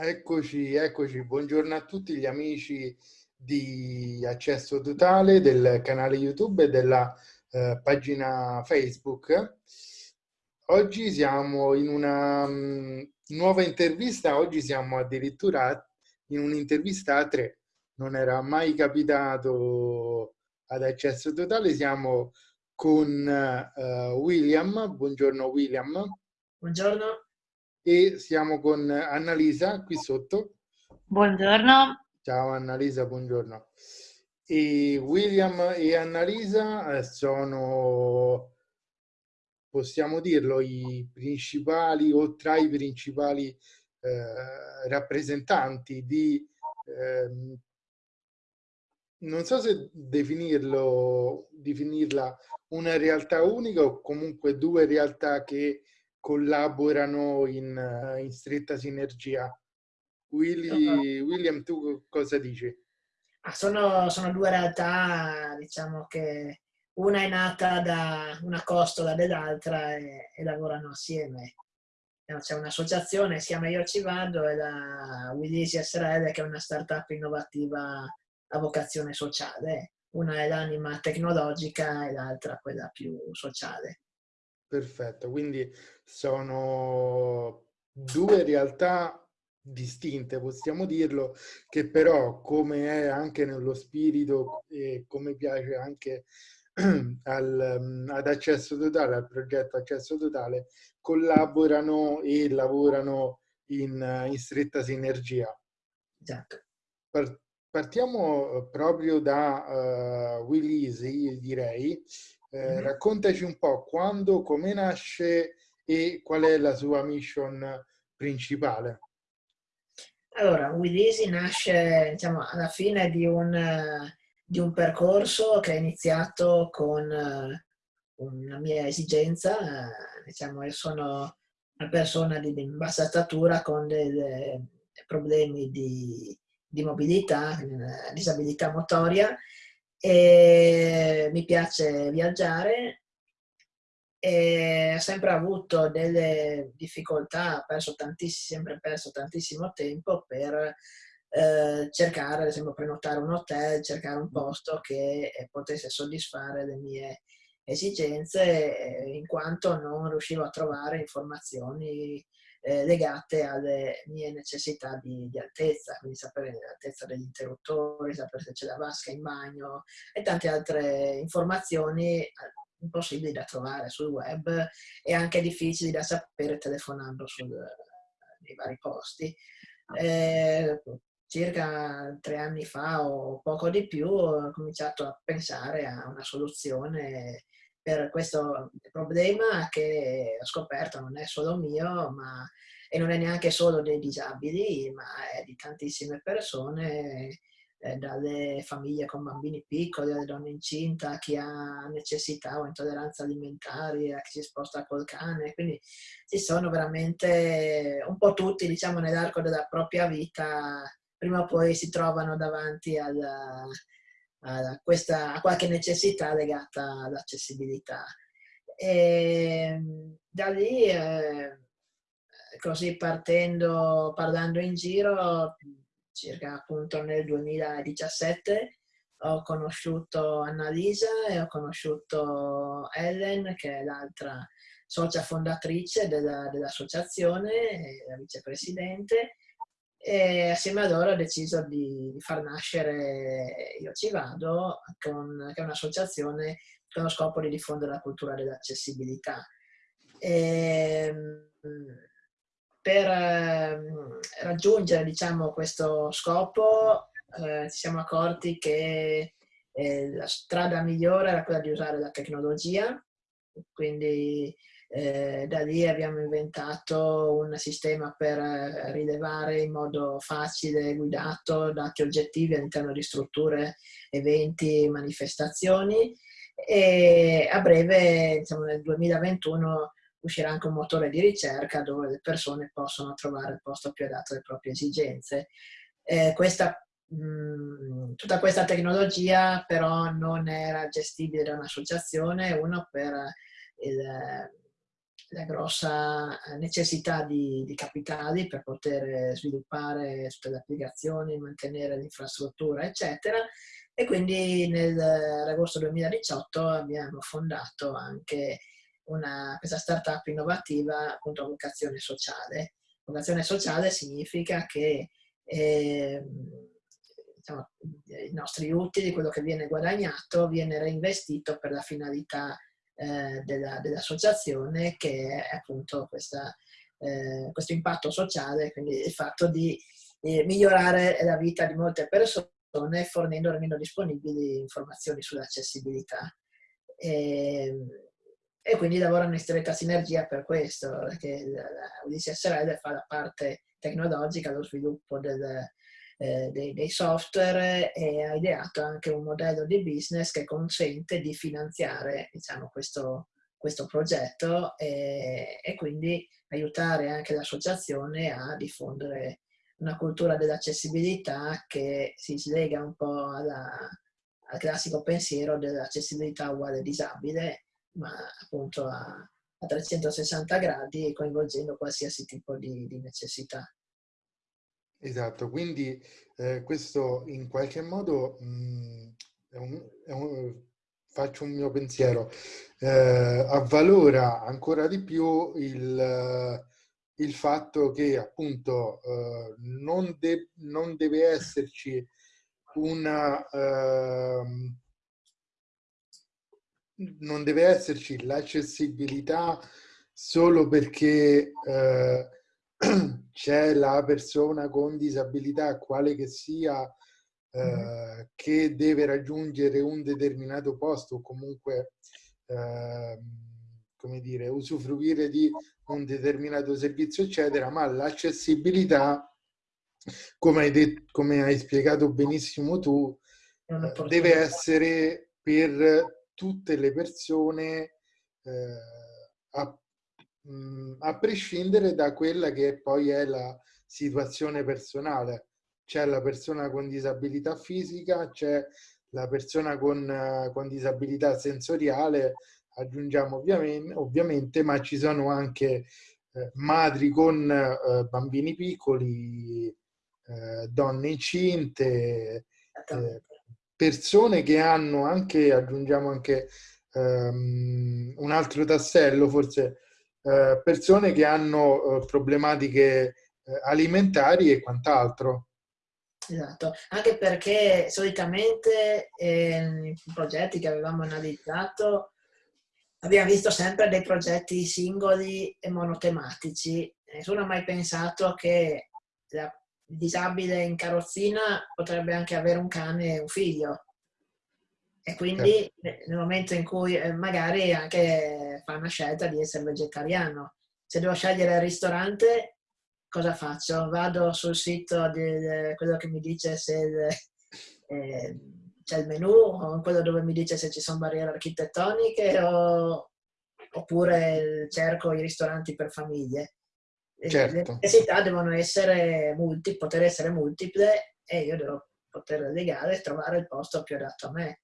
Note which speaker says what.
Speaker 1: Eccoci, eccoci. Buongiorno a tutti gli amici di Accesso Totale del canale YouTube e della eh, pagina Facebook. Oggi siamo in una um, nuova intervista, oggi siamo addirittura in un'intervista a tre. Non era mai capitato ad Accesso Totale, siamo con uh, William. Buongiorno William.
Speaker 2: Buongiorno
Speaker 1: e siamo con Annalisa qui sotto.
Speaker 3: Buongiorno.
Speaker 1: Ciao Annalisa, buongiorno. E William e Annalisa eh, sono, possiamo dirlo, i principali o tra i principali eh, rappresentanti di, eh, non so se definirlo, definirla una realtà unica o comunque due realtà che collaborano in, eh, in stretta sinergia. Willy, William, tu cosa dici?
Speaker 2: Ah, sono, sono, due realtà, diciamo che una è nata da una costola dell'altra e, e, lavorano assieme. C'è un'associazione, si chiama Io Ci Vado, e la Willisi SRL che è una startup innovativa a vocazione sociale. Una è l'anima tecnologica e l'altra quella più sociale.
Speaker 1: Perfetto, quindi sono due realtà distinte, possiamo dirlo, che però come è anche nello spirito e come piace anche al, ad accesso totale, al progetto accesso totale, collaborano e lavorano in, in stretta sinergia.
Speaker 2: Esatto.
Speaker 1: Partiamo proprio da uh, Will Easy, direi, eh, raccontaci un po' quando, come nasce e qual è la sua mission principale.
Speaker 2: Allora, Willisi nasce diciamo, alla fine di un, di un, percorso che è iniziato con uh, una mia esigenza. Diciamo, io sono una persona di, di bassa statura con dei problemi di, di mobilità, disabilità motoria e mi piace viaggiare e ho sempre avuto delle difficoltà, perso sempre perso tantissimo tempo per eh, cercare, ad esempio, prenotare un hotel, cercare un posto che potesse soddisfare le mie esigenze, in quanto non riuscivo a trovare informazioni eh, legate alle mie necessità di, di, altezza, quindi sapere l'altezza degli interruttori, sapere se c'è la vasca in bagno e tante altre informazioni eh, impossibili da trovare sul web e anche difficili da sapere telefonando sul, nei vari posti. Eh, circa tre anni fa o poco di più ho cominciato a pensare a una soluzione per questo problema che ho scoperto non è solo mio, ma e non è neanche solo dei disabili, ma è di tantissime persone, eh, dalle famiglie con bambini piccoli, alle donne incinta, a chi ha necessità o intolleranza alimentari, a chi si sposta col cane, quindi ci sono veramente un po' tutti, diciamo, nell'arco della propria vita, prima o poi si trovano davanti alla, a, questa, a qualche necessità legata all'accessibilità. E da lì, eh, così partendo, parlando in giro, circa appunto nel 2017, ho conosciuto Annalisa e ho conosciuto Ellen, che è l'altra socia fondatrice dell'associazione, la vicepresidente, e assieme ad loro ho deciso di, di, far nascere Io Ci Vado, con, che è un'associazione con lo scopo di diffondere la cultura dell'accessibilità. Ehm, per ehm, raggiungere diciamo, questo scopo eh, ci siamo accorti che eh, la strada migliore era quella di usare la tecnologia, quindi eh, da lì abbiamo inventato un sistema per eh, rilevare in modo facile e guidato dati oggettivi all'interno di strutture, eventi, manifestazioni e a breve, diciamo nel 2021, uscirà anche un motore di ricerca dove le persone possono trovare il posto più adatto alle proprie esigenze. Eh, questa, mh, mm, tutta questa tecnologia però non era gestibile da un'associazione, uno per il la grossa necessità di, di, capitali per poter sviluppare tutte le applicazioni, mantenere l'infrastruttura, eccetera. E quindi nell'agosto 2018 abbiamo fondato anche una, questa startup innovativa appunto vocazione sociale. Vocazione sociale significa che eh, diciamo, i nostri utili, quello che viene guadagnato, viene reinvestito per la finalità eh, della, dell'associazione che è appunto questa, eh, questo impatto sociale, quindi il fatto di eh, migliorare la vita di molte persone fornendo almeno disponibili informazioni sull'accessibilità. E, e, quindi lavorano in stretta sinergia per questo, perché Ulysses SRL fa la parte tecnologica, lo sviluppo del, eh, dei, dei, software e ha ideato anche un modello di business che consente di finanziare diciamo, questo, questo progetto e, e, quindi aiutare anche l'associazione a diffondere una cultura dell'accessibilità che si slega un po' alla, al classico pensiero dell'accessibilità uguale disabile, ma appunto a, a 360 gradi coinvolgendo qualsiasi tipo di, di necessità.
Speaker 1: Esatto, quindi eh, questo in qualche modo mh, mm, è un, è un, faccio un mio pensiero, eh, avvalora ancora di più il, il fatto che appunto eh, non, de non, deve esserci una... Uh, non deve esserci l'accessibilità solo perché uh, c'è la persona con disabilità, quale che sia, eh, che deve raggiungere un determinato posto o comunque, eh, come dire, usufruire di un determinato servizio, eccetera, ma l'accessibilità, come hai, detto, come hai spiegato benissimo tu, eh, deve essere per tutte le persone eh, a a prescindere da quella che poi è la situazione personale. C'è la persona con disabilità fisica, c'è la persona con, con disabilità sensoriale, aggiungiamo ovviamente, ovviamente, ma ci sono anche eh, madri con eh, bambini piccoli, eh, donne incinte, eh, persone che hanno anche, aggiungiamo anche um, un altro tassello, forse eh, persone che hanno eh, problematiche eh, alimentari e quant'altro.
Speaker 2: Esatto, anche perché solitamente nei progetti che avevamo analizzato abbiamo visto sempre dei progetti singoli e monotematici. Nessuno ha mai pensato che il disabile in carrozzina potrebbe anche avere un cane e un figlio. E quindi certo. nel momento in cui eh, magari anche fa una scelta di essere vegetariano, se devo scegliere il ristorante, cosa faccio? Vado sul sito di quello che mi dice se eh, c'è il menù o quello dove mi dice se ci sono barriere architettoniche o, oppure cerco i ristoranti per famiglie. Certo. Le necessità devono essere multi, poter essere multiple e io devo poter legare e trovare il posto più adatto a me